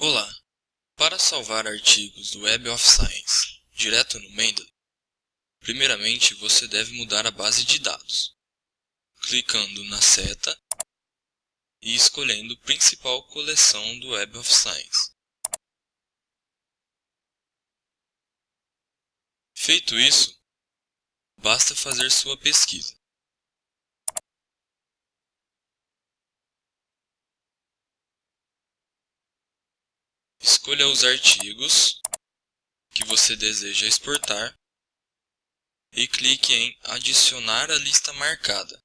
Olá! Para salvar artigos do Web of Science direto no Mendeley, primeiramente você deve mudar a base de dados, clicando na seta e escolhendo Principal coleção do Web of Science. Feito isso, basta fazer sua pesquisa. Escolha os artigos que você deseja exportar e clique em Adicionar à lista marcada.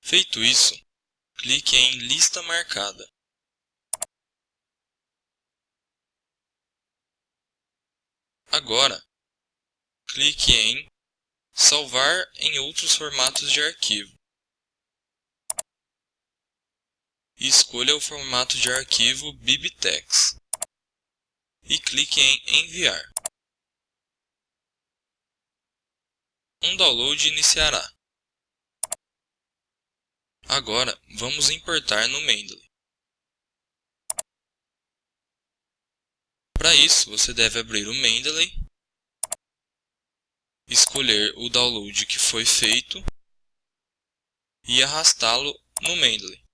Feito isso, clique em Lista marcada. Agora, clique em Salvar em outros formatos de arquivo. E escolha o formato de arquivo BibTeX e clique em Enviar. Um download iniciará. Agora, vamos importar no Mendeley. Para isso, você deve abrir o Mendeley, escolher o download que foi feito e arrastá-lo no Mendeley.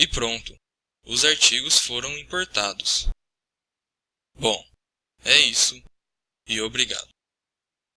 E pronto, os artigos foram importados. Bom, é isso e obrigado.